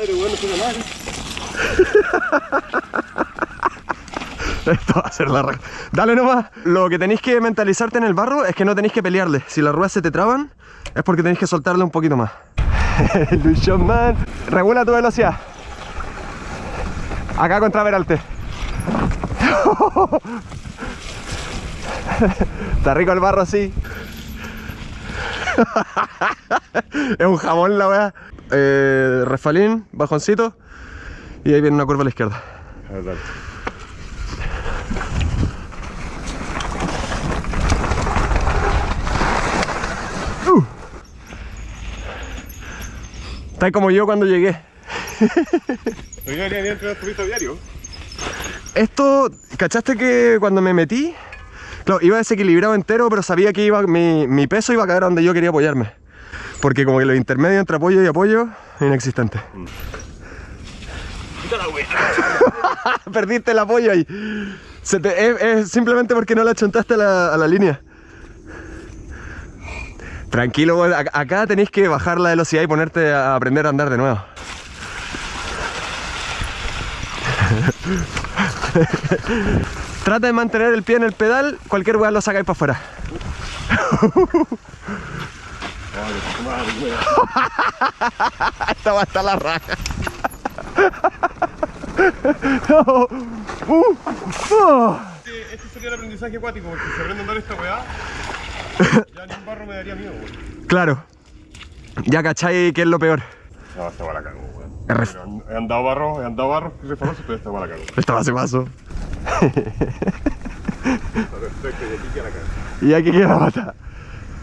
Esto va a ser la. Dale nomás. Lo que tenéis que mentalizarte en el barro es que no tenéis que pelearle. Si las ruedas se te traban, es porque tenéis que soltarle un poquito más. Luis Man. Regula tu velocidad. Acá contra Veralte. Está rico el barro así. es un jabón la weá. Eh, refalín, bajoncito. Y ahí viene una curva a la izquierda. Uh. Está como yo cuando llegué. Esto, ¿cachaste que cuando me metí? Claro, iba desequilibrado entero, pero sabía que iba, mi, mi peso iba a caer donde yo quería apoyarme. Porque como que los intermedios entre apoyo y apoyo, inexistente. Perdiste el apoyo ahí. Se te- es, es simplemente porque no la chuntaste a la, a la línea. Tranquilo, acá tenéis que bajar la velocidad y ponerte a aprender a andar de nuevo. Trata de mantener el pie en el pedal, cualquier weá lo sacáis para afuera. Esta va a estar la raja. Uh, uh. Este, este sería el aprendizaje acuático, porque si aprendo a andar esta weá, ya ni un barro me daría miedo, weón. Claro. Ya cachai que es lo peor. No, esta weá la cago, weón. He andado barro, he andado barro, refaloso, pero esta weá la cago. Esta va a ser paso. Perfecto, y aquí ya la cago. Y aquí queda la pata.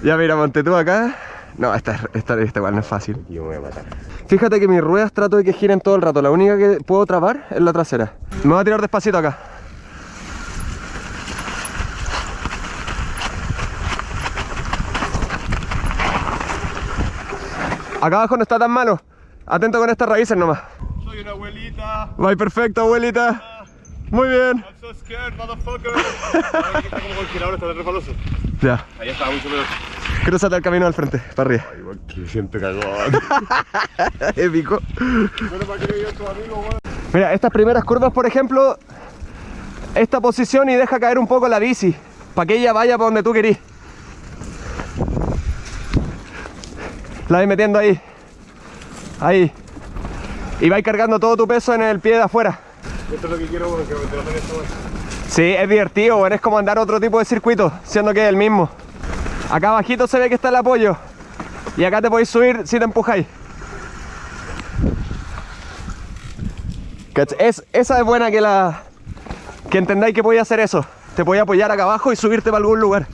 Ya mira, monte tú acá. No, esta, esta, esta igual no es fácil. Yo me voy a matar. Fíjate que mis ruedas trato de que giren todo el rato. La única que puedo trabar es la trasera. Me voy a tirar despacito acá. Acá abajo no está tan malo. Atento con estas raíces nomás. Soy una abuelita. Va perfecto, abuelita. Muy bien. I'm so scared, motherfucker. Aquí está como congelador, está de refaloso. Ya, Ahí está, mucho peor. Cruzate el camino al frente, para arriba. Ay, que siente cagón. Épico. Bueno, para que yo tu amigo, weón. Mira, estas primeras curvas, por ejemplo, esta posición y deja caer un poco la bici, para que ella vaya para donde tú querís. La vais metiendo ahí. Ahí. Y vais cargando todo tu peso en el pie de afuera. Esto es lo que quiero, weón, que me esta weá. Sí, es divertido, weón, es como andar otro tipo de circuito, siendo que es el mismo. Acá abajito se ve que está el apoyo. Y acá te podéis subir si te empujáis. Es, esa es buena que la. que entendáis que podéis hacer eso. Te podéis apoyar acá abajo y subirte para algún lugar.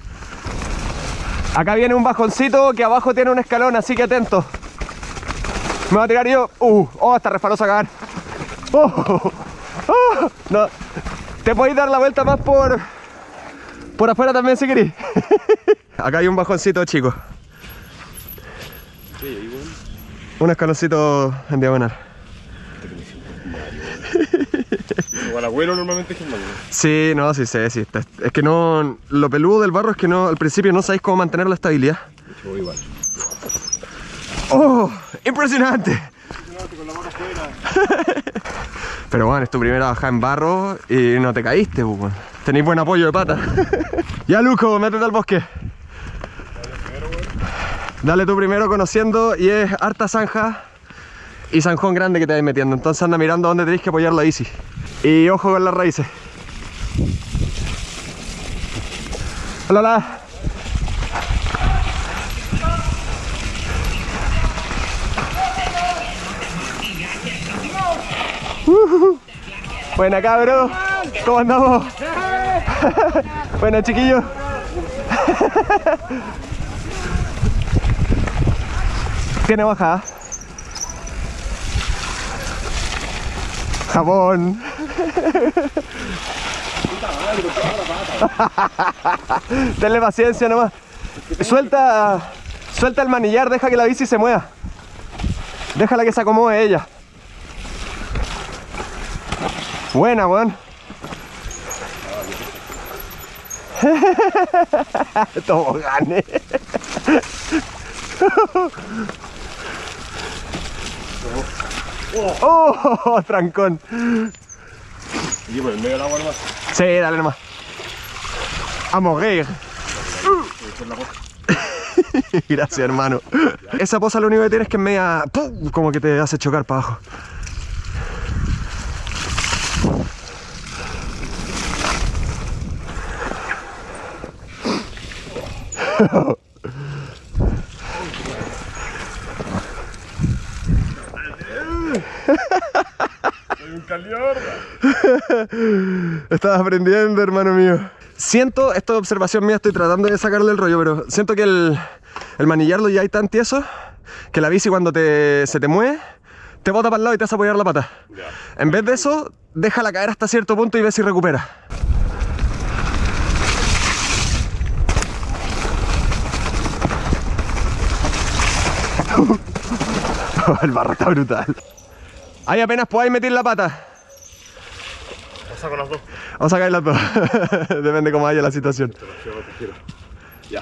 Acá viene un bajoncito que abajo tiene un escalón, así que atento. Me voy a tirar yo. Uh, oh, está refaloso cagar. Oh, oh, no. Te podéis dar la vuelta más por. por afuera también si queréis. Acá hay un bajoncito chico. Un escaloncito en diagonal. O al abuelo normalmente es. Sí, no, sí sé, sí. Es que no. Lo peludo del barro es que no. Al principio no sabéis cómo mantener la estabilidad. Igual. ¡Oh! ¡Impresionante! Pero bueno, es tu primera bajada en barro y no te caíste, pues. Tenéis buen apoyo de pata. ya, Luco, métete al bosque. Dale tú primero conociendo y es harta zanja y zanjón grande que te vais metiendo. Entonces anda mirando dónde tenéis que apoyar la bici. Y ojo con las raíces. Hola, hola. Buena ¿cómo andamos? Buena chiquillos. Tiene bajada. Jabón. Tenle paciencia nomás. Suelta, suelta el manillar, deja que la bici se mueva. Déjala que se acomode ella. Buena, weón. Tobogane. ¡Oh! Trancón. Y por el medio del agua nomás. Sí, dale nomás. A morir. Gracias, hermano. Esa poza lo único que tiene es que es media... ¡pum! Como que te hace chocar para abajo. caliorda. Estás aprendiendo, hermano mío. Siento, esto es observación mía, estoy tratando de sacarle el rollo, pero siento que el, el manillarlo ya hay tan tieso que la bici cuando te, se te mueve, te bota para el lado y te hace apoyar la pata. En vez de eso, déjala caer hasta cierto punto y ve si recupera. el barro está brutal. Ahí apenas podáis meter la pata. Lo saco las dos. Vamos a sacar las dos. Depende cómo vaya la situación. Pero sí, te quiero. Ya.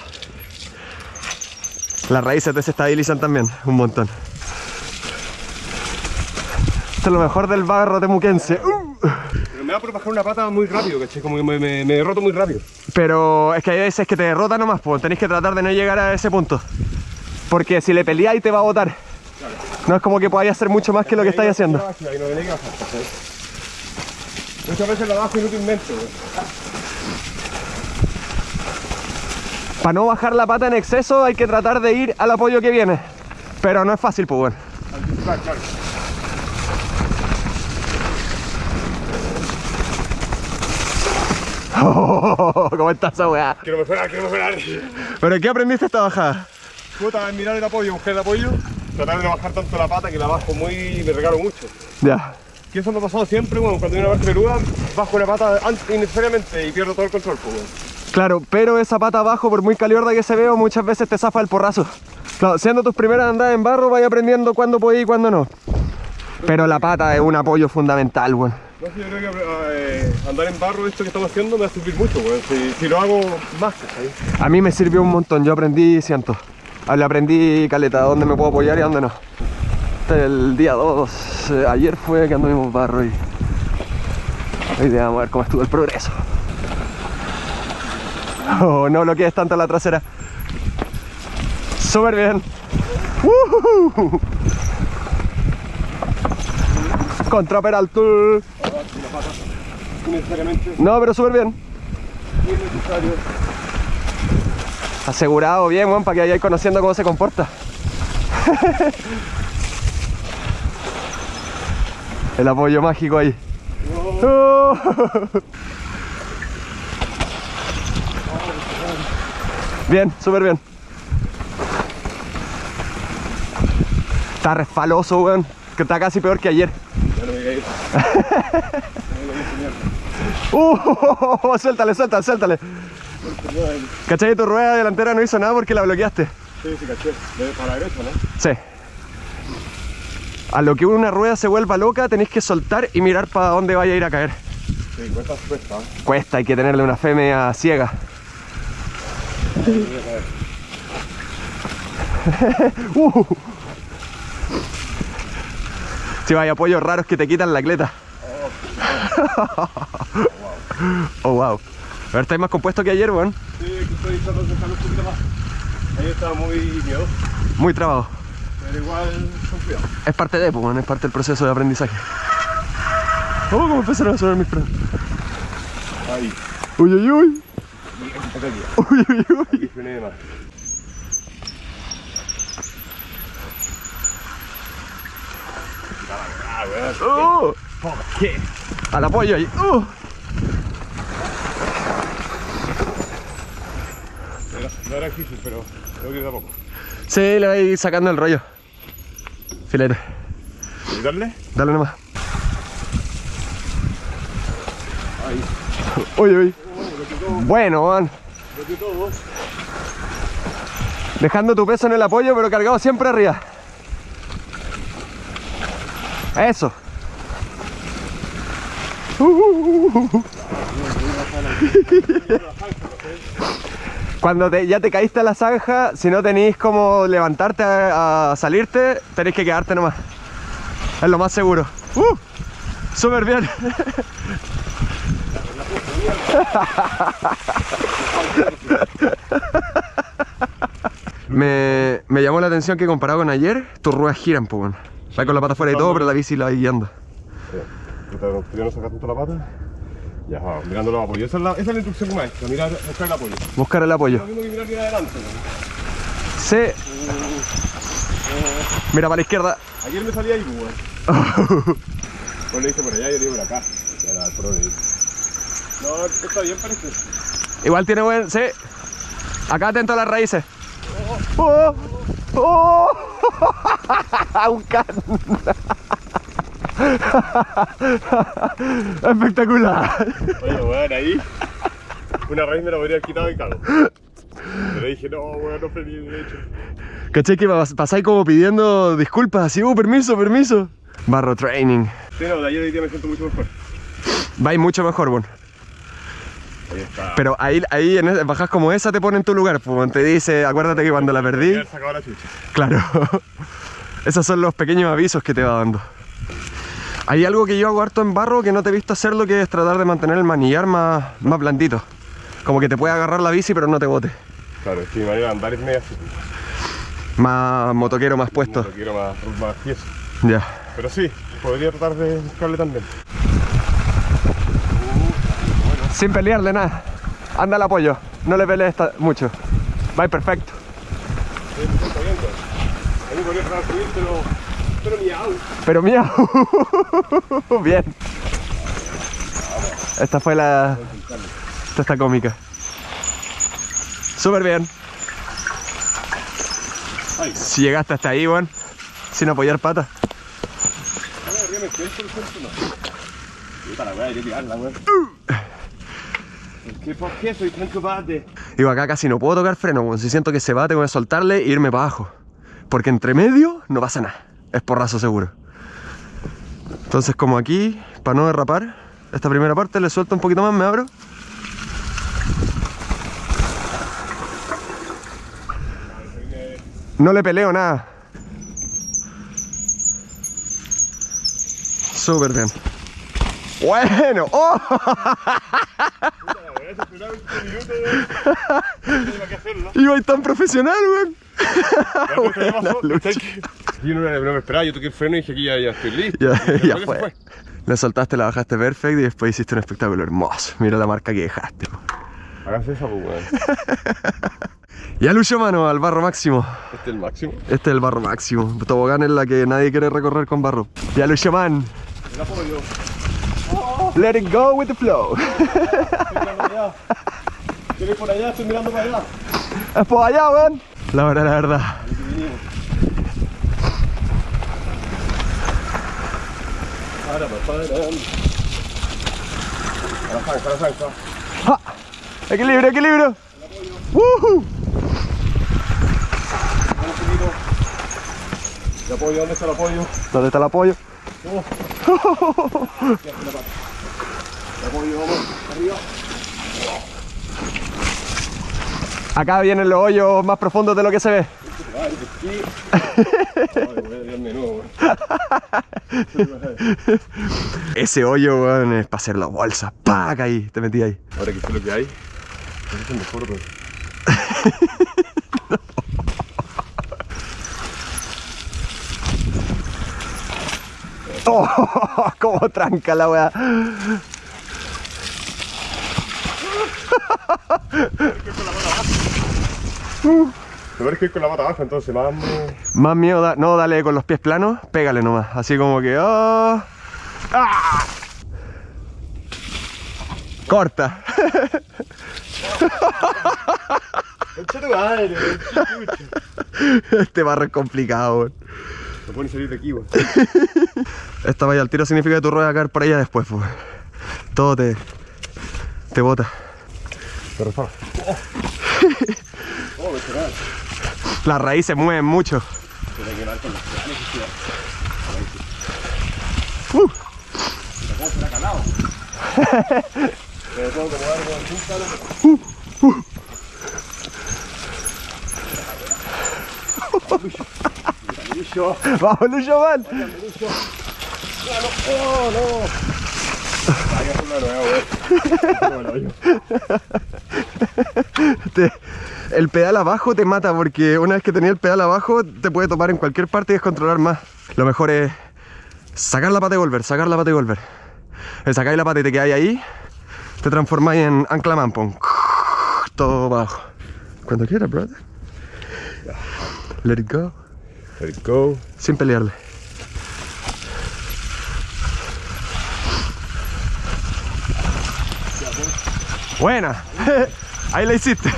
Las raíces desestabilizan también un montón. Esto es lo mejor del barro temuquense. Uh. Pero me da por bajar una pata muy rápido, ¿cachai? Como que me, me, me derroto muy rápido. Pero es que hay veces que te derrota nomás, pues tenéis que tratar de no llegar a ese punto. Porque si le peleáis te va a botar. No es como que podáis hacer mucho más que lo que estáis haciendo. Muchas veces la bajo inútilmente. Para no bajar la pata en exceso hay que tratar de ir al apoyo que viene. Pero no es fácil, pues bueno. Claro. ¿Cómo está esa weá? Quiero mejorar, quiero mejorar. ¿Pero qué aprendiste esta bajada? Puta, mirar el apoyo, buscar el apoyo, tratar de no bajar tanto la pata que la bajo muy me regalo mucho. Ya. Que eso me ha pasado siempre, bueno, cuando hay una parte peluda, bajo la pata innecesariamente y pierdo todo el control, pues, bueno. Claro, pero esa pata abajo, por muy caliorda que se veo, muchas veces te zafa el porrazo. Claro, siendo tus primeras andadas en barro, vais aprendiendo cuándo podéis y cuándo no. Pero la pata es un apoyo fundamental, weón. No sé, yo creo que eh, andar en barro, esto que estamos haciendo, me va a servir mucho, weón. Si, si lo hago más, ¿cachai? A mí me sirvió un montón, yo aprendí ciento. Ah, Le aprendí caleta, dónde me puedo apoyar y dónde no. El día 2, eh, ayer fue que anduvimos barro y hoy día vamos a ver cómo estuvo el progreso. Oh, no bloquees tanto la trasera. Súper bien. ¡Woohoo! Contra. Innecesariamente, No, pero súper bien. Asegurado bien, weón, para que vayáis conociendo cómo se comporta. El apoyo mágico ahí. Bien, súper bien. Está resfaloso, weón. Que está casi peor que ayer. Ya no me digáis eso. Uh, suéltale, suéltale, suéltale. ¿Cachai? Tu rueda delantera no hizo nada porque la bloqueaste. Sí, sí, caché. De- Para la derecha, ¿no? Sí. A lo que una rueda se vuelva loca, tenéis que soltar y mirar para dónde vaya a ir a caer. Sí, cuesta, cuesta. ¿eh? Cuesta, hay que tenerle una fe media ciega. Uh. Si vaya apoyos raros que te quitan la cleta. Oh, wow. A ver, estáis más compuesto que ayer, weón. Sí, que estoy tratando de dejarlo un poquito más. Ahí estaba muy miedoso, Muy trabajo. pero igual con cuidado. Es parte de, pues, weón, es parte del proceso de aprendizaje. Oh, cómo empezaron a sonar mis frenos. Ahí. Uy, uy, uy. Aquí. Uy, uy, uy. Aquí frené de más. Ah. Oh, ¿Por qué? al apoyo ahí. Uh. Era- No era difícil, pero tengo que ir de a poco. Sí, le vais sacando el rollo. Filete. ¿Y darle? Dale nomás. Ahí. Oh, lo quitó, Bueno, man. Dejando tu peso en el apoyo, pero cargado siempre arriba. Eso. Uh. Cuando te- ya te caíste a la zanja, si no tenéis como levantarte a, salirte, tenéis que quedarte nomás. Es lo más seguro. ¡Uh! Súper bien. me, me llamó la atención que comparado con ayer, tus ruedas giran, pues bueno. Con la pata fuera y todo, pero la bici la va guiando. No sacar tanto la pata. Ya, mirando los apoyos. Esa es la, esa es la instrucción maestra, mirar, buscar el apoyo. Buscar el apoyo. Lo mismo que mirar bien adelante. ¿no? Sí. Mira para la izquierda. Ayer me salía ahí, pues, weón. Pues le dije por allá y yo le por acá. Ya era el pro de ahí. No, está bien parece. Igual tiene buen. Sí. Acá atento a las raíces. ¡Oh! ¡Oh! Un can. Espectacular. Oye, weón, ahí. Una raíz me la podría haber quitado y cago. Pero dije, no, weón, no frené de hecho. ¿Caché que pas- pasáis como pidiendo disculpas? Así, uh, permiso, permiso. Barro training. Sí, no, de ayer hoy día me siento mucho mejor. Vais mucho mejor, bueno. Ahí está. Pero ahí, ahí en bajas como esa te pone en tu lugar, pues te dice, acuérdate que cuando la perdí, la claro. Esos son los pequeños avisos que te va dando. Hay algo que yo hago harto en barro que no te he visto hacerlo, que es tratar de mantener el manillar más, más blandito. Como que te puede agarrar la bici pero no te bote. Claro, es que mi manera de andar es media así. Más motoquero, más puesto. No quiero más, más tieso. Ya. Pero sí, podría tratar de buscarle también. Sin pelearle nada. Anda al apoyo. No le pelees mucho. Va perfecto. Sí, siento bien, weón. A mí podría tratar de subir, pero... Pero miau. Pero miau. Bien. Esta fue la. Esta está cómica. Súper bien. Si llegaste hasta ahí, weón. Sin apoyar patas. a. ¿Por qué, ¿Por qué soy tan? Digo, acá casi no puedo tocar freno, weón. Si siento que se va, tengo que soltarle e irme para abajo. Porque entre medio no pasa nada. Es porrazo seguro. Entonces, como aquí, para no derrapar, esta primera parte le suelto un poquito más, me abro. No le peleo nada. Súper bien. Bueno, ¡oh! La weá, se esperaba 20 minutos, weón. No tenía que hacerlo. Iba tan profesional, weón. Yo no, no me esperaba, yo toqué el freno y dije aquí ya, ya estoy listo. Ya, fue. se Le soltaste, la bajaste perfecto y después hiciste un espectáculo hermoso. Mira la marca que dejaste. Háganse esa, pues, weón. Ya lucho mano al barro máximo. Este es el máximo. Este es el barro máximo. Tobogán es la que nadie quiere recorrer con barro. Ya lucho man. El apoyo. Let it go with the flow. Estoy por allá, estoy mirando para allá. Es por allá, weón. La verdad, la verdad. Aquí vinimos. Para, para, para. La zanja, a la zanja. ¡Ja! Equilibrio, equilibrio. ¡Woohoo! El apoyo, ¿dónde está el apoyo? ¿Dónde está el apoyo? Oh. El vamos, arriba. Acá vienen los hoyos más profundos de lo que se ve. Ay, aquí. Ay, voy a tirarme de nuevo, weón. Ese hoyo, weón, es para hacer las bolsas. ¡Pac! Ahí, te metí ahí. Ahora que sé lo que hay, es el mejor, weón. ¡Oh! ¡Cómo tranca la weá! Lo es que ir con la pata baja, entonces más. Más miedo, da- no, dale con los pies planos, pégale nomás. Así como que. ¡Oh! ¡Ah! Corta. ¡Concha tu madre, weón! Este barro es complicado, weón. No pueden salir de aquí, weón. Esta vaya al tiro significa que tu rueda va a caer por allá después, pues. Todo te. te bota. Te. ¡Oh! ¡Oh, me! Las raíces mueven mucho. Uh. Palo. Lucho. ¡Vamos! Lucho. ¡Oh, no! Te- el pedal abajo te mata porque una vez que tenías el pedal abajo te puede tomar en cualquier parte y descontrolar más. Lo mejor es sacar la pata y volver, sacar la pata y volver. El sacar la pata y te quedáis ahí, te transformáis en ancla mampon. Todo abajo. Cuando quieras, brother. Let it go. Let it go. Sin pelearle. Buena. Ahí la hiciste.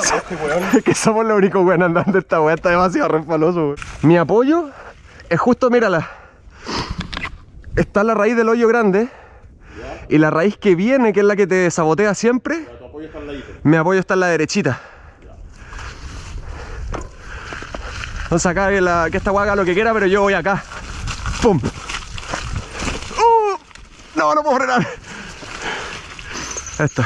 Este weón. Es que somos los únicos buenos andando esta weá, está demasiado resbaloso. weón. Mi apoyo es justo, mírala. Está la raíz del hoyo grande. Y la raíz que viene, que es la que te sabotea siempre, Tu apoyo está al ladito. mi apoyo está en la derechita. Entonces acá que, la, que esta weá haga lo que quiera, pero yo voy acá. ¡Pum! No, no puedo frenar. Esto.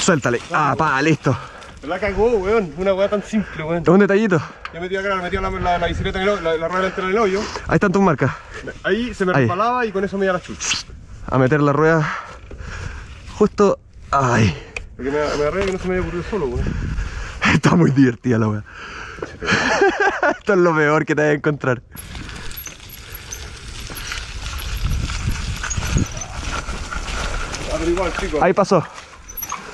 Suéltale. Ah, pa, listo. La cagó, weón. Una weá tan simple, weón. Un detallito. Yo metí acá, metí la, la, la bicicleta en el, la, la rueda en el hoyo. Ahí están tus marcas. Ahí se me Ahí. resbalaba y con eso me iba la chucha. A meter la rueda justo. Ay. Porque me, me agarré que no se me había ocurrido solo, weón. Está muy divertida la wea. Esto es lo peor que te vas a encontrar. Pero igual, chicos. Ahí pasó.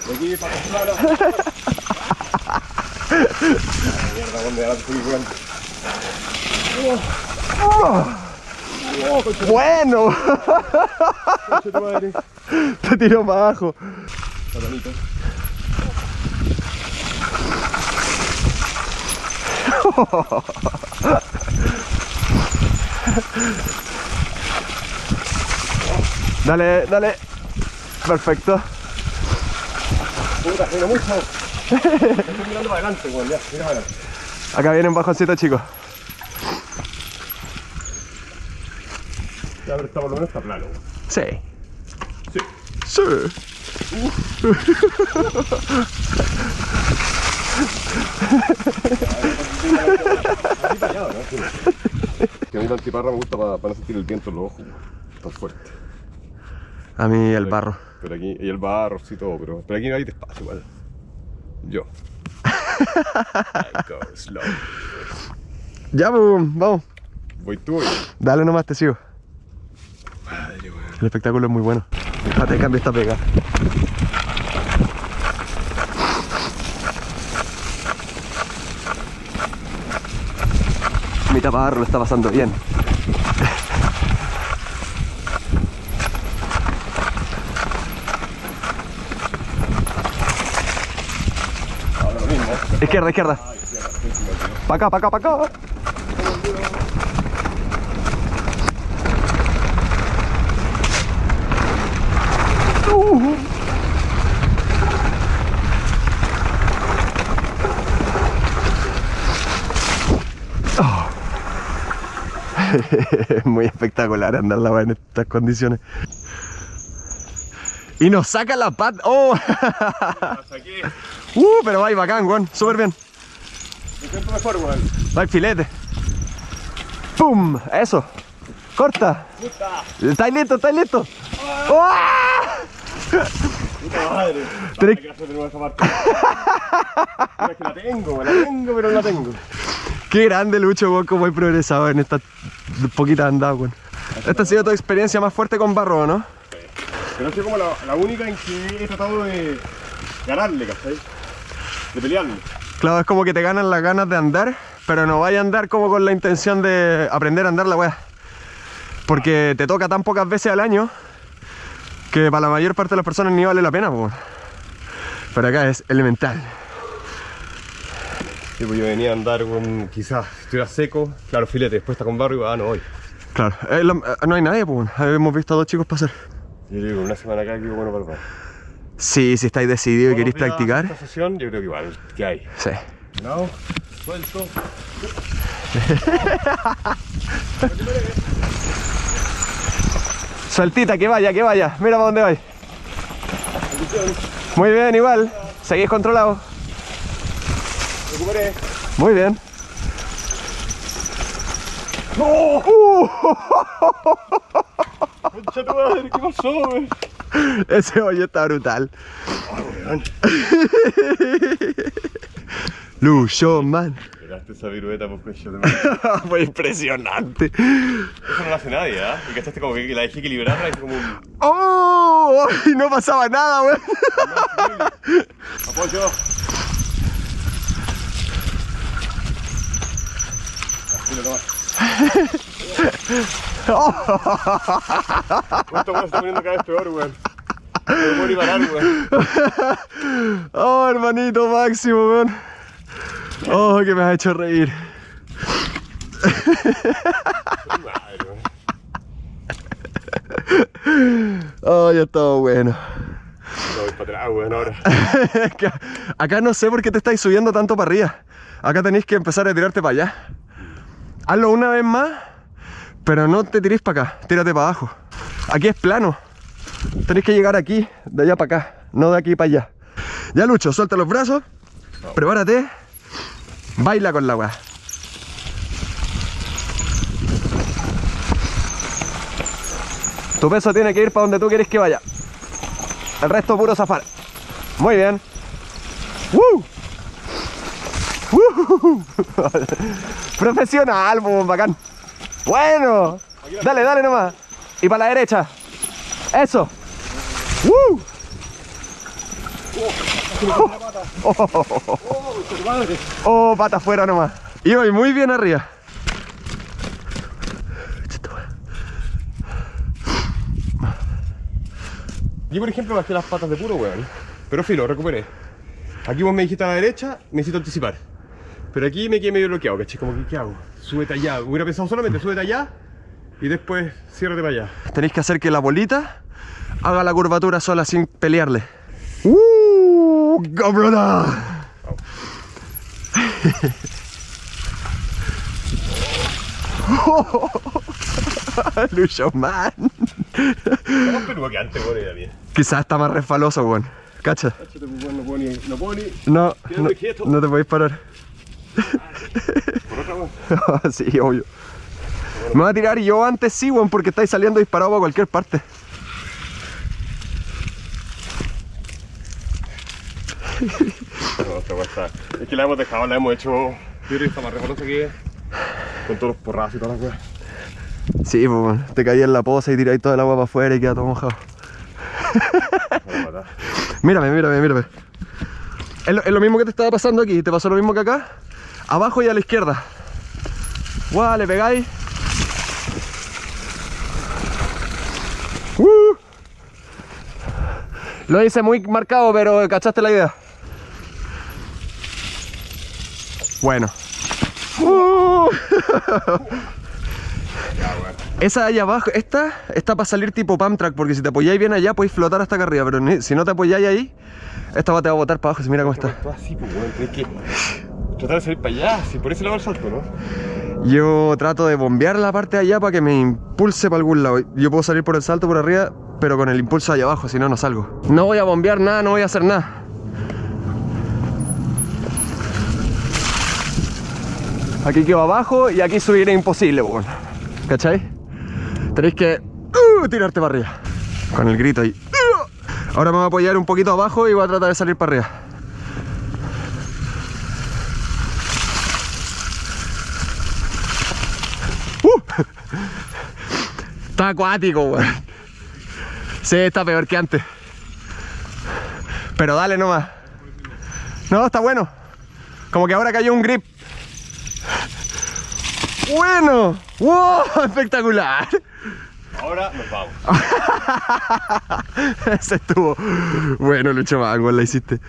De aquí para. Mierda, fui, weón. Oh, Bueno. tu madre. Te tiró para abajo. Satanito. Dale, dale. Perfecto. Puta, pero mucho. Estoy mirando para adelante, weón. Ya, mira para adelante. Acá viene un bajoncito, chicos. Ya, pero está por lo menos está plano, weón. Sí. Sí. Sí. Que a mí la antiparra me gusta para, no sentir el viento en los ojos. Tan fuerte. A mí el barro. Pero aquí, y el barro, sí, todo, pero, pero aquí hay despacio igual. Yo. I go slow. Ya, pues, vamos. Voy tú y. Dale nomás, te sigo. Madre, weón. El espectáculo es muy bueno. Déjate cambio esta pega. Mi taparro lo está pasando bien. Ahora lo mismo. Izquierda, izquierda. Pa' acá, pa' acá, pa' acá. Uh. Oh. Muy espectacular andar la en estas condiciones. Y nos saca la pata. ¡Oh! La saqué. ¡Uh! Pero va bacán, weón. Súper bien. Mejor, weón. Va el filete. ¡Pum! Eso. Corta. Puta. ¿Estáis listo? ¿Estáis listo? Puta madre. Es que la tengo, weón, la tengo, pero no la tengo. Qué grande Lucho, weón, cómo he progresado en estas poquitas andadas, weón. Esta ha sido tu experiencia más fuerte con barro, ¿no? Pero ha sido como la, la única en que he tratado de ganarle, ¿cachai? De pelearle. Claro, es como que te ganan las ganas de andar, pero no vaya a andar como con la intención de aprender a andar la weá. Porque te toca tan pocas veces al año que para la mayor parte de las personas ni vale la pena, weón. Pero acá es elemental. Sí, pues yo venía a andar con, quizás, si estuviera seco, claro, filete, después está con barro y va, ah, no voy. Claro, eh, la- no hay nadie, pues. Hemos visto a dos chicos pasar. Yo digo, una semana acá que bueno para el. Sí, si estáis decididos y queréis practicar. Esta sesión, yo creo que igual, ¿qué hay? Sí. No, suelto. Sueltita, que vaya, que vaya. Mira para dónde vais. Muy bien, igual. Seguís controlado. Recuperé. Muy bien. ¡No! Uh, ¡Concha tu madre! ¿Qué pasó, weón? ese hoyo está brutal. Lucho, man. Pegaste esa virueta por concha de madre. Fue impresionante. Eso no lo hace nadie, ¿ah? Y cachaste como que la dejé equilibrada, la hice como un. ¡Oh! Y no pasaba nada, weón. ¡Apoyo! Así lo tomas. Esto weón se está poniendo cada vez peor, weón. Me parar. Oh, hermanito máximo, weón. Oh, que me has hecho reír. Oh, ya estaba bueno. No voy para atrás, weón, ahora. Acá- Acá no sé por qué te estáis subiendo tanto para arriba. Acá tenéis que empezar a tirarte para allá. Hazlo una vez más, pero no te tirís para acá, tírate para abajo. Aquí es plano. Tenéis que llegar aquí, de allá para acá, no de aquí para allá. Ya Lucho, suelta los brazos, prepárate, baila con la weá. Tu peso tiene que ir para donde tú quieres que vaya. El resto puro zafar. Muy bien. ¡Woo! ¡Woo! Profesional, bacán. Bueno. Dale, dale nomás. Y para la derecha. Eso. ¡Woo! Oh, pata afuera nomás. Y voy muy bien arriba. Yo, por ejemplo, bajé las patas de puro, weón. Pero filo, recuperé. Aquí vos me dijiste a la derecha, necesito anticipar. Pero aquí me quedé medio bloqueado, ¿cachai? Como que, ¿qué hago? Súbete allá. Hubiera pensado solamente, súbete allá y después ciérrate para allá. Tenéis que hacer que la bolita haga la curvatura sola sin pelearle. ¡Uh! ¡Cabrona! Lucho man. Está más peludo que antes, weón, y también. Quizás está más resbaloso, weón. Cacha. Pues, no. No. No, te podéis parar. Sí, obvio. Me voy a tirar yo antes sí, weón, porque estáis saliendo disparados para cualquier parte. No. Es que la hemos dejado, la hemos hecho... Yo creo que está más resbalosa que... Con todos los porrazos y todas las weas. Sí, pues, weón. Te caí en la poza y tiráis toda el agua para afuera y queda todo mojado. Mírame, mírame, mírame. Es lo, es lo mismo que te estaba pasando aquí. ¿Te pasó lo mismo que acá? Abajo y a la izquierda. Guau, le pegáis. Uh. Lo hice muy marcado, pero cachaste la idea. Bueno. Uh. Esa allá abajo, esta está para salir tipo pump track, porque si te apoyáis bien allá podéis flotar hasta acá arriba, pero si no te apoyáis ahí, esta va te va a botar para abajo, si mira cómo está. Todo así, pues. Tienes que... Tratar de salir para allá. Si por ese lado el salto, ¿no? Yo trato de bombear la parte de allá para que me impulse para algún lado. Yo puedo salir por el salto por arriba, pero con el impulso allá abajo, si no, no salgo. No voy a bombear nada, no voy a hacer nada. Aquí quedo abajo y aquí subir es imposible, weón. ¿Cachai? Tenéis que uh, tirarte para arriba. Con el grito ahí. Uh. Ahora me voy a apoyar un poquito abajo y voy a tratar de salir para arriba. Está acuático, weón. Sí, está peor que antes. Pero dale nomás. No, está bueno. Como que ahora cayó un grip. Bueno. ¡Wow! Espectacular. Ahora nos vamos. Ese estuvo. Bueno, Lucho Mango, la hiciste.